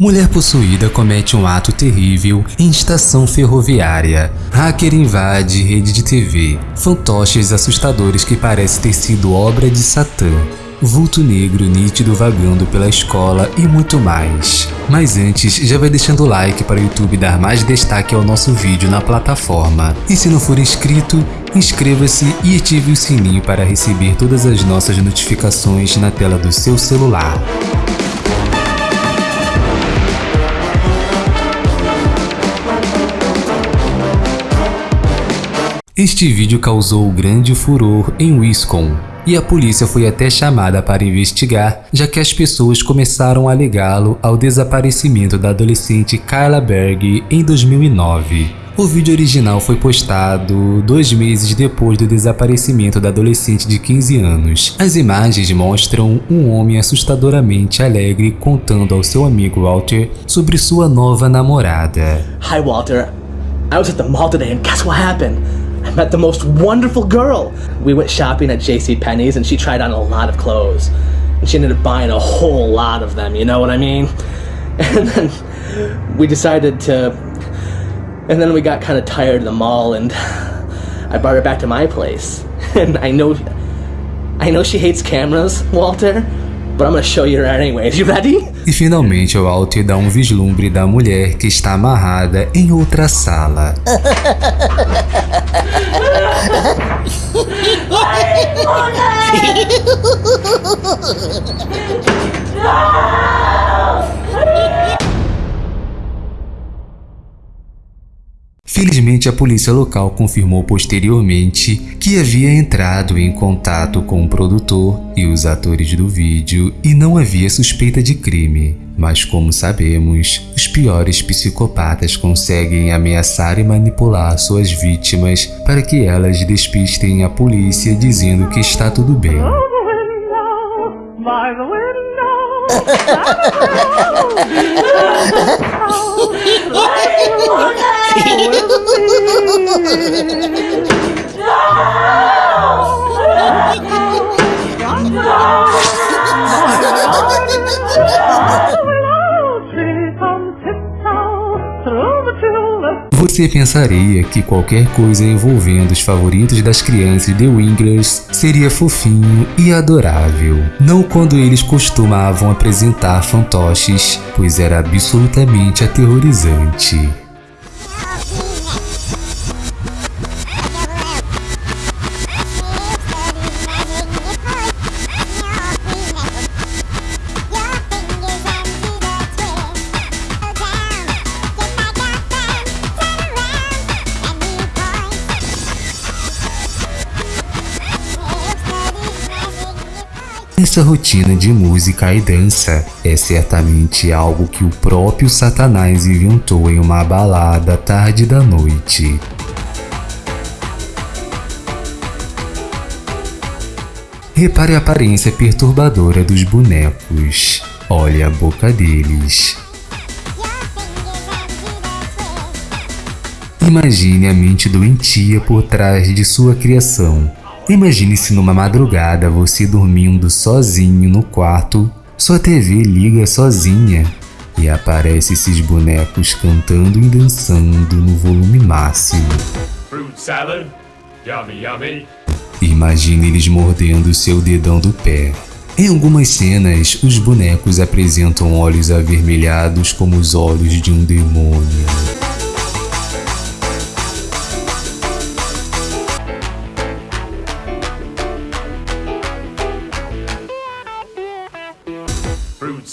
Mulher possuída comete um ato terrível em estação ferroviária. Hacker invade rede de TV. Fantoches assustadores que parecem ter sido obra de Satã. Vulto negro nítido vagando pela escola e muito mais. Mas antes, já vai deixando o like para o YouTube dar mais destaque ao nosso vídeo na plataforma. E se não for inscrito, inscreva-se e ative o sininho para receber todas as nossas notificações na tela do seu celular. Este vídeo causou grande furor em Wisconsin e a polícia foi até chamada para investigar, já que as pessoas começaram a ligá-lo ao desaparecimento da adolescente Carla Berg em 2009. O vídeo original foi postado dois meses depois do desaparecimento da adolescente de 15 anos. As imagens mostram um homem assustadoramente alegre contando ao seu amigo Walter sobre sua nova namorada. Hi Walter, I was at the mall today and guess what happened? I met the most wonderful girl. We went shopping at JC Penney's and she tried on a lot of clothes. And she ended up buying a whole lot of them, you know what I mean? And then we decided to and then we got kind of tired of the mall and I brought her back to my place. And I know I know she hates cameras, Walter, but I'm gonna show you anyways. You ready? E finalmente o Walter dá um vislumbre da mulher que está amarrada em outra sala. Felizmente, a polícia local confirmou posteriormente que havia entrado em contato com o produtor e os atores do vídeo e não havia suspeita de crime. Mas como sabemos, os piores psicopatas conseguem ameaçar e manipular suas vítimas para que elas despistem a polícia dizendo que está tudo bem. Oh, my God. Você pensaria que qualquer coisa envolvendo os favoritos das crianças The Winglers seria fofinho e adorável. Não quando eles costumavam apresentar fantoches, pois era absolutamente aterrorizante. Essa rotina de música e dança é certamente algo que o próprio Satanás inventou em uma balada tarde da noite. Repare a aparência perturbadora dos bonecos. Olhe a boca deles. Imagine a mente doentia por trás de sua criação Imagine se numa madrugada você dormindo sozinho no quarto, sua TV liga sozinha e aparece esses bonecos cantando e dançando no volume máximo. Yummy, yummy. Imagine eles mordendo seu dedão do pé. Em algumas cenas, os bonecos apresentam olhos avermelhados como os olhos de um demônio.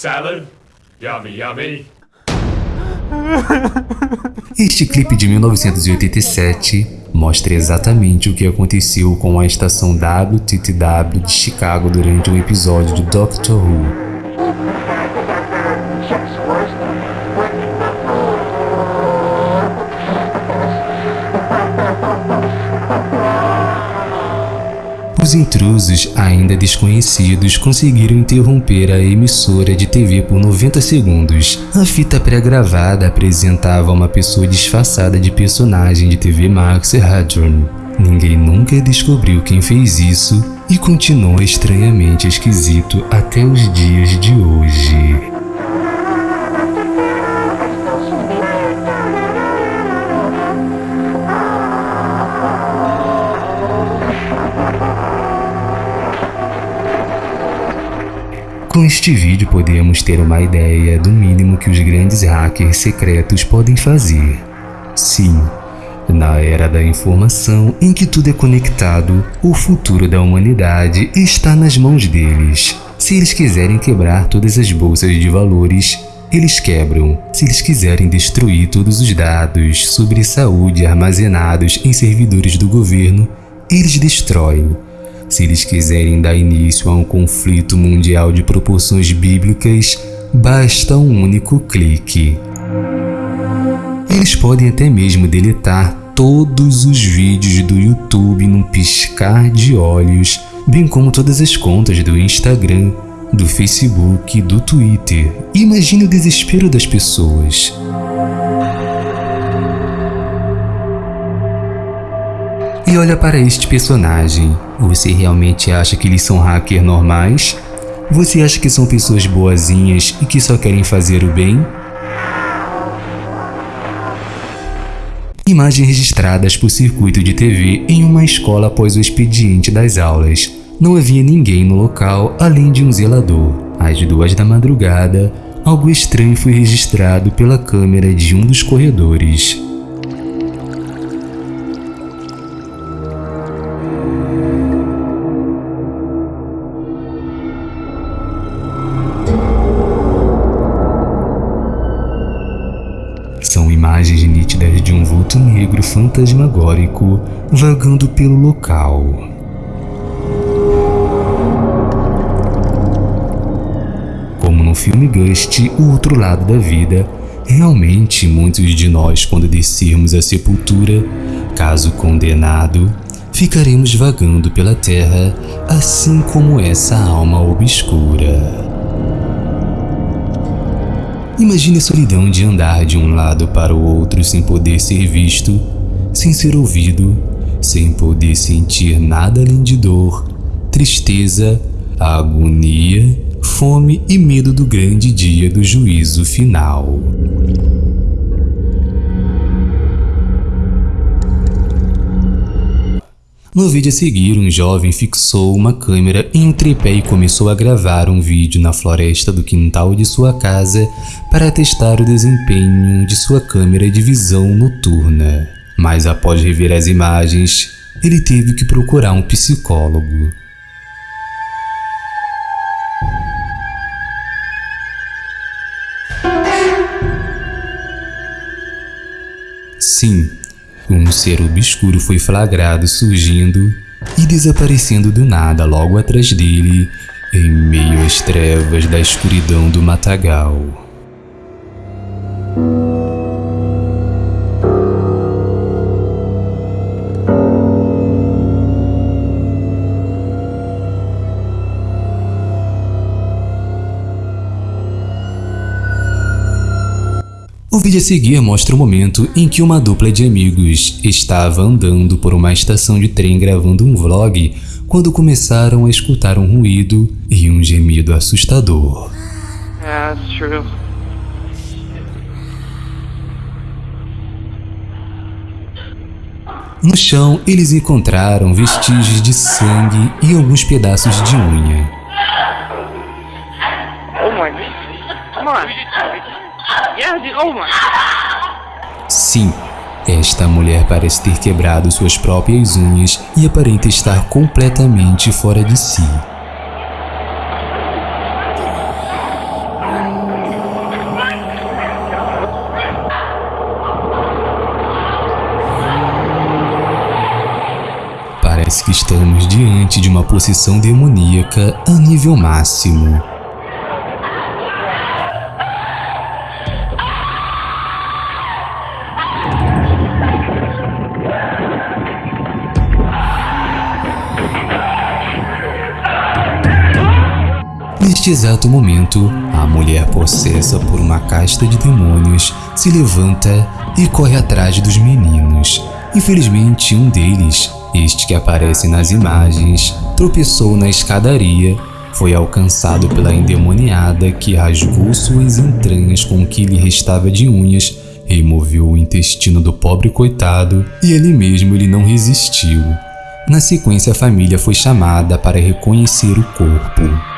Salad. Yummy, yummy. Este clipe de 1987 mostra exatamente o que aconteceu com a estação WTTW de Chicago durante um episódio de Doctor Who. Os intrusos, ainda desconhecidos, conseguiram interromper a emissora de TV por 90 segundos. A fita pré-gravada apresentava uma pessoa disfarçada de personagem de TV Max Hadron. Ninguém nunca descobriu quem fez isso e continua estranhamente esquisito até os dias de hoje. Com este vídeo podemos ter uma ideia do mínimo que os grandes hackers secretos podem fazer. Sim, na era da informação em que tudo é conectado, o futuro da humanidade está nas mãos deles. Se eles quiserem quebrar todas as bolsas de valores, eles quebram. Se eles quiserem destruir todos os dados sobre saúde armazenados em servidores do governo, eles destroem. Se eles quiserem dar início a um conflito mundial de proporções bíblicas, basta um único clique. Eles podem até mesmo deletar todos os vídeos do YouTube num piscar de olhos, bem como todas as contas do Instagram, do Facebook, do Twitter. Imagine o desespero das pessoas. E olha para este personagem. Você realmente acha que eles são hackers normais? Você acha que são pessoas boazinhas e que só querem fazer o bem? Imagens registradas por circuito de TV em uma escola após o expediente das aulas. Não havia ninguém no local além de um zelador. Às duas da madrugada, algo estranho foi registrado pela câmera de um dos corredores. São imagens nítidas de um vulto negro fantasmagórico vagando pelo local. Como no filme Ghost, O Outro Lado da Vida, realmente muitos de nós, quando descermos a sepultura, caso condenado, ficaremos vagando pela terra, assim como essa alma obscura. Imagine a solidão de andar de um lado para o outro sem poder ser visto, sem ser ouvido, sem poder sentir nada além de dor, tristeza, agonia, fome e medo do grande dia do juízo final. No vídeo a seguir, um jovem fixou uma câmera em um tripé e começou a gravar um vídeo na floresta do quintal de sua casa para testar o desempenho de sua câmera de visão noturna. Mas após rever as imagens, ele teve que procurar um psicólogo. Sim, um ser obscuro foi flagrado surgindo e desaparecendo do nada logo atrás dele, em meio às trevas da escuridão do matagal. O vídeo a seguir mostra o momento em que uma dupla de amigos estava andando por uma estação de trem gravando um vlog quando começaram a escutar um ruído e um gemido assustador. No chão, eles encontraram vestígios de sangue e alguns pedaços de unha. Sim, esta mulher parece ter quebrado suas próprias unhas e aparenta estar completamente fora de si. Parece que estamos diante de uma possessão demoníaca a nível máximo. Neste exato momento, a mulher possessa por uma casta de demônios se levanta e corre atrás dos meninos. Infelizmente, um deles, este que aparece nas imagens, tropeçou na escadaria, foi alcançado pela endemoniada que rasgou suas entranhas com o que lhe restava de unhas, removeu o intestino do pobre coitado e ali mesmo ele não resistiu. Na sequência, a família foi chamada para reconhecer o corpo.